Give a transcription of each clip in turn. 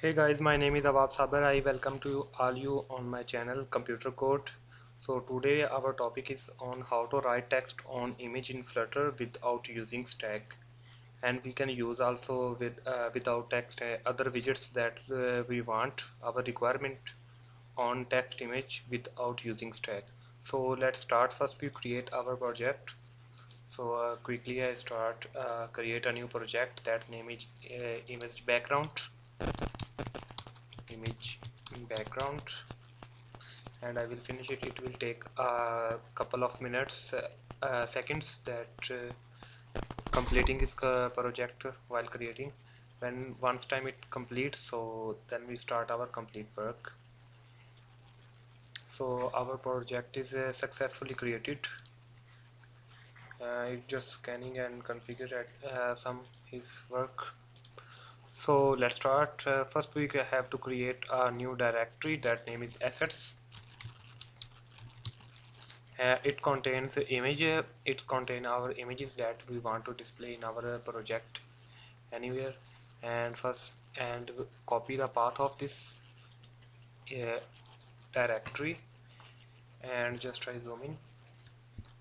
Hey guys, my name is Awab Sabar. I welcome to all you on my channel Computer Code. So today our topic is on how to write text on image in Flutter without using stack. And we can use also with uh, without text uh, other widgets that uh, we want our requirement on text image without using stack. So let's start first we create our project. So uh, quickly I start uh, create a new project that name is uh, image background image background. And I will finish it. It will take a couple of minutes uh, uh, seconds that uh, completing this uh, project while creating. When once time it completes so then we start our complete work. So our project is uh, successfully created. Uh, just scanning and configure uh, some his work so let's start. Uh, first we have to create a new directory. That name is assets. Uh, it contains image. It contains our images that we want to display in our uh, project anywhere. And first and copy the path of this uh, directory. And just try zooming.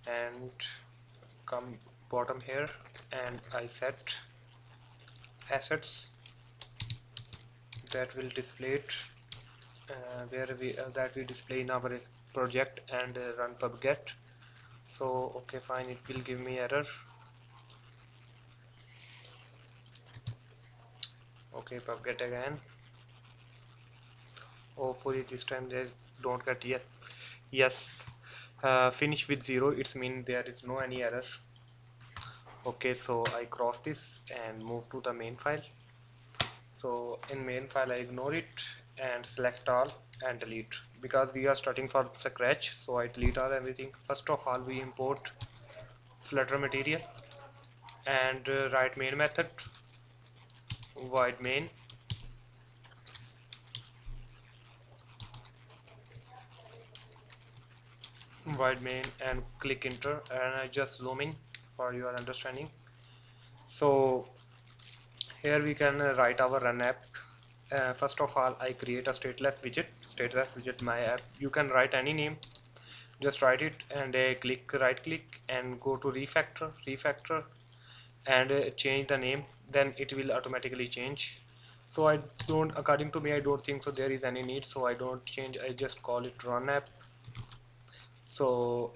And come bottom here. And I set assets that will display it uh, where we uh, that we display in our project and uh, run pubget. So okay fine it will give me error. Okay pubget again. Hopefully this time they don't get yes yes. Uh, finish with zero it's mean there is no any error. Okay so I cross this and move to the main file so in main file I ignore it and select all and delete. Because we are starting from scratch so I delete all everything. First of all we import flutter material and uh, write main method void main. Void main and click enter and I just zoom in for your understanding. So here we can uh, write our run app. Uh, first of all I create a stateless widget stateless widget my app. You can write any name. Just write it and uh, click right click and go to refactor refactor and uh, change the name. Then it will automatically change. So I don't according to me I don't think so there is any need. So I don't change. I just call it run app. So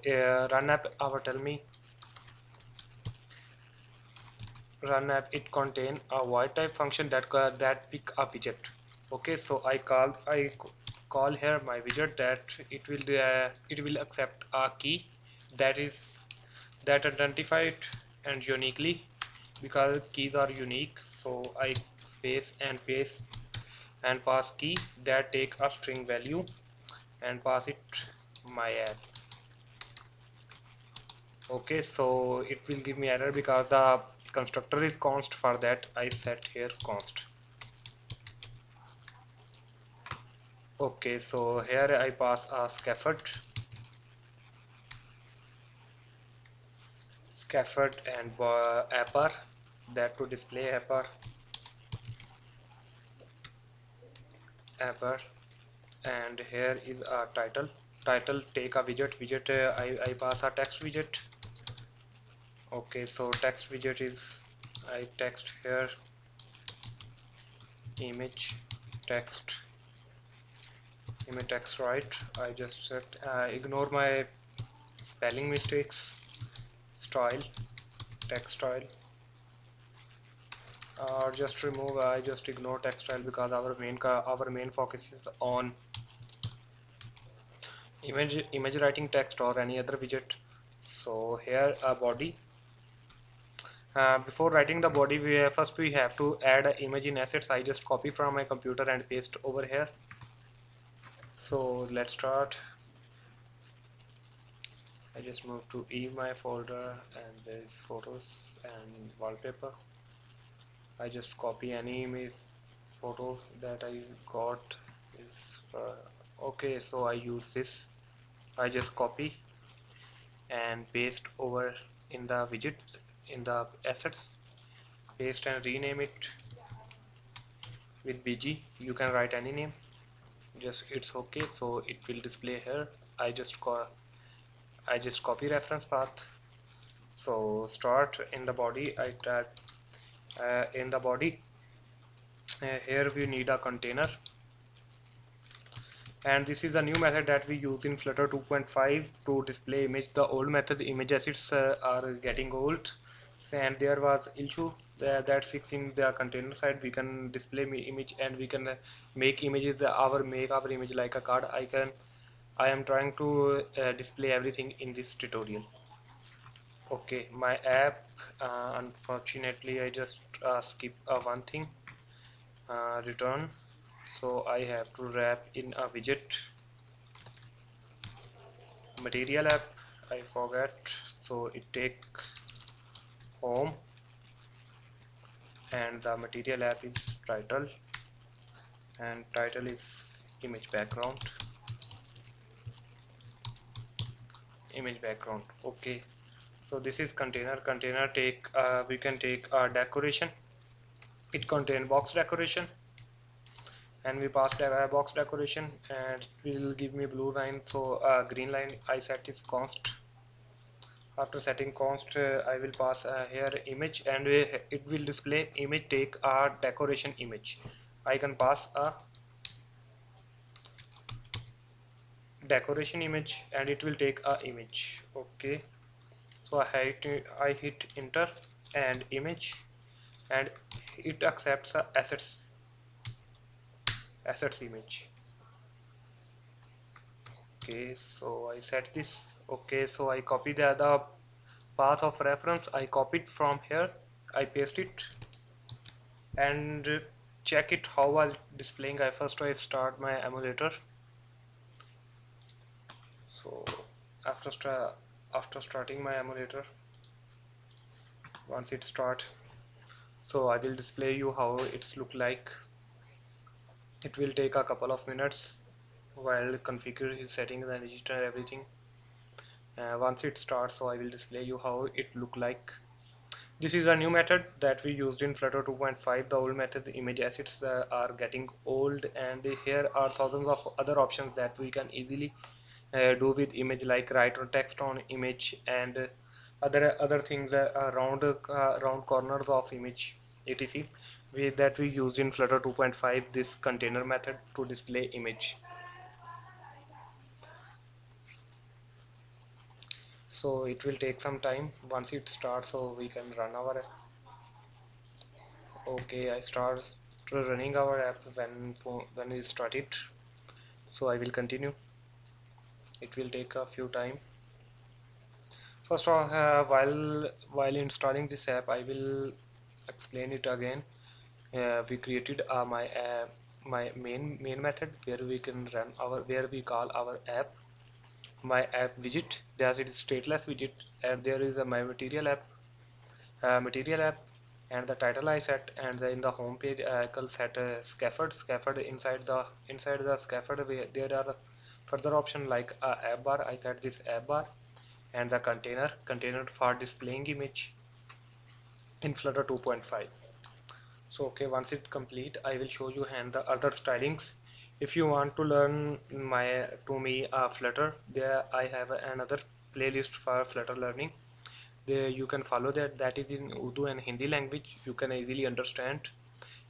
uh, run app our tell me run app it contain a void type function that that pick a widget. Okay so I call I call here my widget that it will uh, it will accept a key that is that identify it and uniquely because keys are unique so I space and paste and pass key that take a string value and pass it my app okay so it will give me error because the constructor is const for that. I set here const. Okay so here I pass a scaffold. Scaffold and uh, app bar that to display app bar appar and here is a title. Title take a widget. Widget uh, I, I pass a text widget okay so text widget is I text here. Image text. Image text right. I just set uh, ignore my spelling mistakes. Style text style. Or uh, just remove I just ignore text style because our main our main focus is on image image writing text or any other widget. So here a body uh, before writing the body we uh, first we have to add image in assets. I just copy from my computer and paste over here. So let's start. I just move to e my folder and there's photos and wallpaper. I just copy any image photo that I got is uh, okay so I use this. I just copy and paste over in the widgets in the assets paste and rename it with bg you can write any name. Just it's okay. So it will display here. I just call I just copy reference path. So start in the body. I tag uh, in the body. Uh, here we need a container. And this is a new method that we use in flutter 2.5 to display image. The old method image assets uh, are getting old and there was issue that, that fixing the container side. We can display image and we can uh, make images. Uh, our make our image like a card. I can I am trying to uh, display everything in this tutorial. Okay my app uh, unfortunately I just uh, skip uh, one thing. Return. So I have to wrap in a widget. Material app I forget so it take home and the material app is title. And title is image background. Image background okay. So this is container. Container take uh, we can take a decoration. It contain box decoration. And we pass the box decoration and it will give me blue line. So uh, green line I set is const after setting const uh, I will pass uh, here image and uh, it will display image take a decoration image. I can pass a decoration image and it will take a image. Okay. So I hit, I hit enter and image and it accepts a assets assets image. Okay. So I set this okay so I copy the other path of reference. I copied from here. I paste it. And check it how while displaying. I first I start my emulator. So after after starting my emulator once it start so I will display you how it's look like. It will take a couple of minutes while configure his settings and register everything uh, once it starts so I will display you how it look like. This is a new method that we used in Flutter 2.5 the old method the image assets uh, are getting old and here are thousands of other options that we can easily uh, do with image like write or text on image and other other things uh, around uh, around corners of image. Etc we, that we use in flutter 2.5 this container method to display image so it will take some time. Once it starts so we can run our app. Okay I start running our app when when we start it. So I will continue. It will take a few time. First of all uh, while while installing this app I will explain it again. Uh, we created uh, my uh, my main main method where we can run our where we call our app my app widget. There's it is stateless widget and there is a my material app uh, material app and the title I set and in the home page I can set a scaffold scaffold inside the inside the scaffold there are further option like a app bar. I set this app bar and the container container for displaying image in flutter 2.5 so okay once it complete I will show you and the other stylings if you want to learn my to me uh, flutter there I have another playlist for flutter learning. There you can follow that. That is in Urdu and Hindi language. You can easily understand.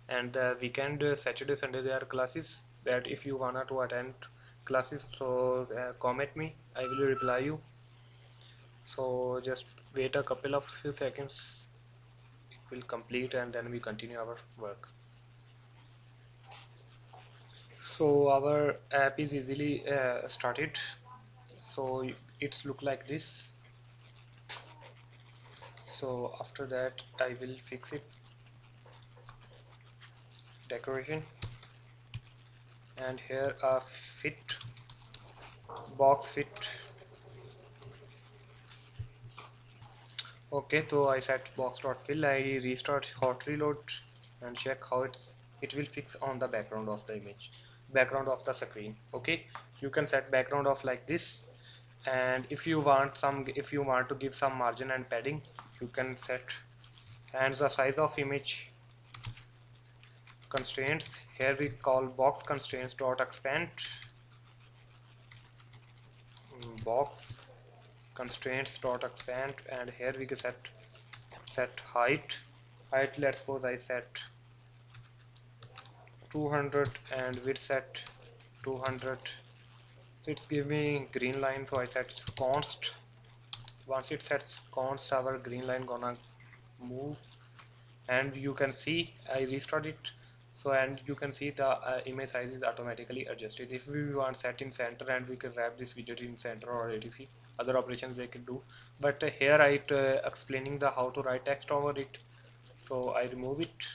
And the weekend uh, Saturday Sunday there are classes that if you wanna to attend classes so uh, comment me. I will reply you. So just wait a couple of few seconds. It will complete and then we continue our work so our app is easily uh, started. So it's look like this. So after that I will fix it. Decoration. And here a fit box fit. Okay so I set box dot fill I restart hot reload and check how it it will fix on the background of the image background of the screen okay? You can set background of like this. And if you want some if you want to give some margin and padding you can set. And the size of image constraints. Here we call box constraints dot expand. Box constraints dot expand. And here we can set set height. Height let's suppose I set 200 and width set 200 so it's giving green line so I set const. Once it sets const our green line gonna move. And you can see I restart it. So and you can see the uh, image size is automatically adjusted. If we want set in center and we can wrap this widget in center or etc other operations they can do. But uh, here I uh, explaining the how to write text over it. So I remove it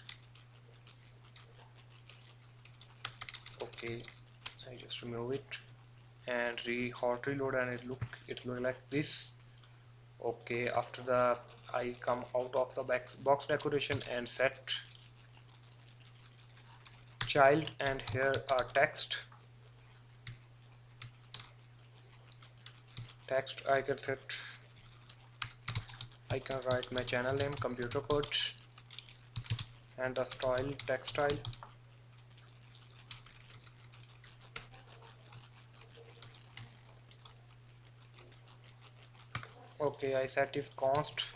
okay I just remove it and re hot reload and it look it look like this. Okay after the I come out of the box, box decoration and set. Child and here are text. Text I can set. I can write my channel name computer code and the style text style okay I set if const.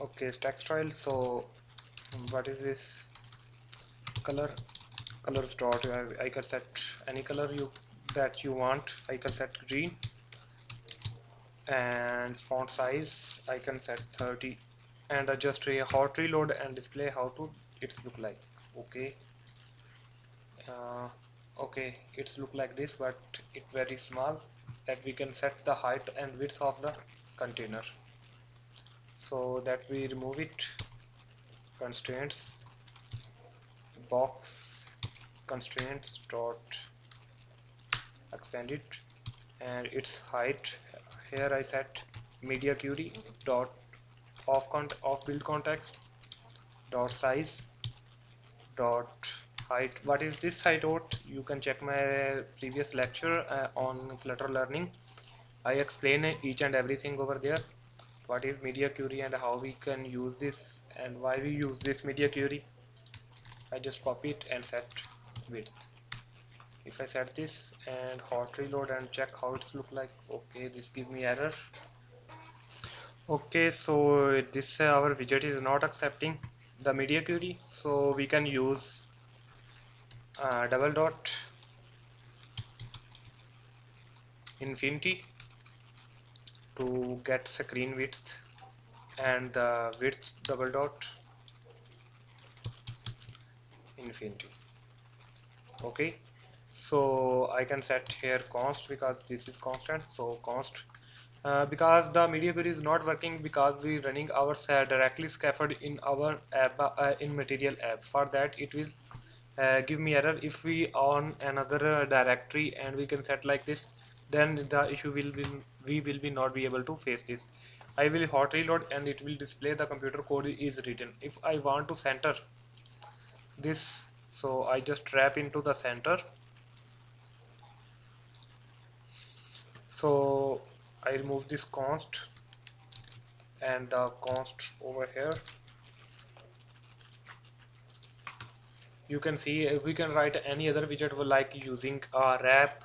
Okay text style so what is this color? Colors dot I, I can set any color you that you want. I can set green. And font size I can set 30 and adjust a hot reload and display how to it look like. Okay. Uh, okay it's look like this but it very small that we can set the height and width of the container. So that we remove it. Constraints. Box. Constraints dot. Expand it. And its height. Here I set media query dot. Off, cont of build context. Dot size. Dot height what is this height out? You can check my previous lecture uh, on flutter learning. I explain each and everything over there. What is media query and how we can use this and why we use this media query. I just copy it and set width. If I set this and hot reload and check how it's look like okay this give me error. Okay so this uh, our widget is not accepting the media query so we can use uh, double dot infinity to get screen width and the width double dot infinity. Okay so I can set here const because this is constant. So const uh, because the media query is not working because we running our directly scaffold in our app uh, in material app for that it will uh, give me error. If we on another uh, directory and we can set like this then the issue will be we will be not be able to face this. I will hot reload and it will display the computer code is written. If I want to center this so I just wrap into the center. So I remove this const and the const over here you can see uh, we can write any other widget like using a wrap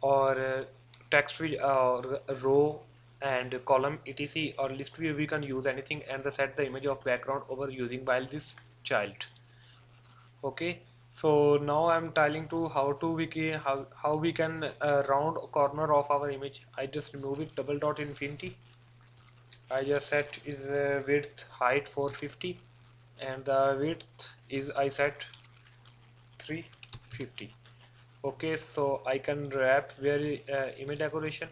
or uh, text or row and column etc or list view we can use anything and set the image of background over using while this child. Okay so now I'm telling to how to we can how, how we can uh, round corner of our image. I just remove it double dot infinity. I just set is uh, width height 450 and the width is I set 350 okay so I can wrap very uh, image decoration.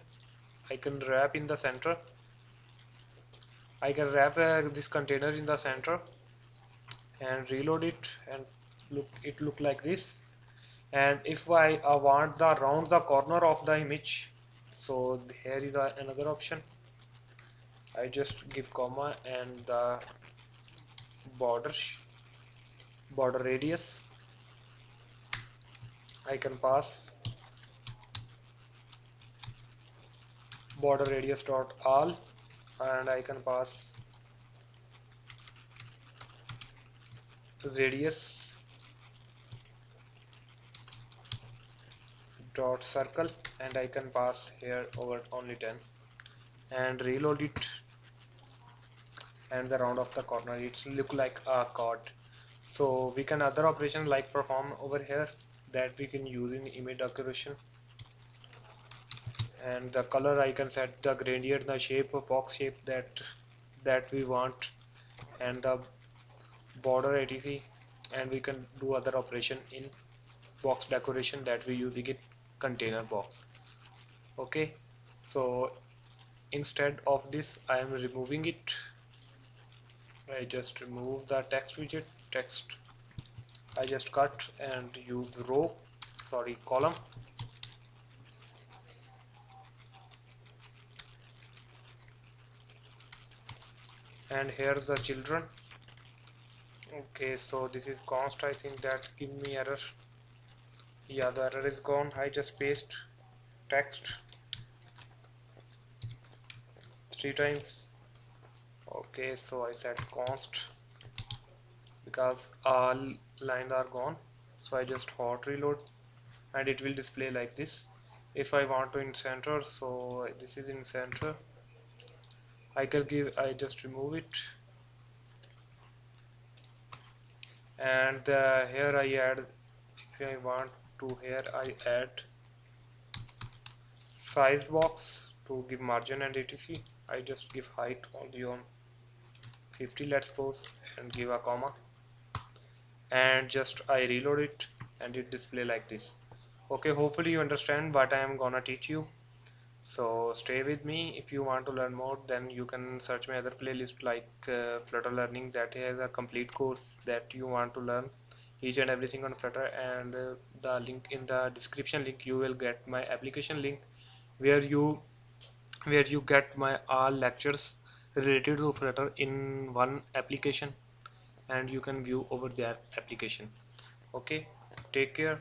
I can wrap in the center. I can wrap uh, this container in the center and reload it and look it look like this. And if I uh, want the round the corner of the image so here is uh, another option. I just give comma and the border border radius I can pass. Border radius dot all and I can pass radius dot circle and I can pass here over only 10 and reload it and the round of the corner. It look like a chord so we can other operation like perform over here that we can use in image decoration. And the color I can set the gradient the shape of box shape that that we want and the border etc and we can do other operation in box decoration that we using in container box. Okay? So instead of this I am removing it. I just remove the text widget text I just cut and use row sorry column. And here's the children. Okay so this is const. I think that give me error. Yeah the error is gone. I just paste text three times. Okay so I said const because all lines are gone. So I just hot reload and it will display like this. If I want to in center so this is in center. I can give I just remove it. And uh, here I add if I want to here I add size box to give margin and etc. I just give height only on 50 let's suppose and give a comma and just I reload it and it display like this. Okay hopefully you understand what I am gonna teach you. So stay with me. If you want to learn more then you can search my other playlist like uh, flutter learning that has a complete course that you want to learn. Each and everything on flutter and uh, the link in the description link you will get my application link where you where you get my all lectures related to flutter in one application and you can view over that application. Okay take care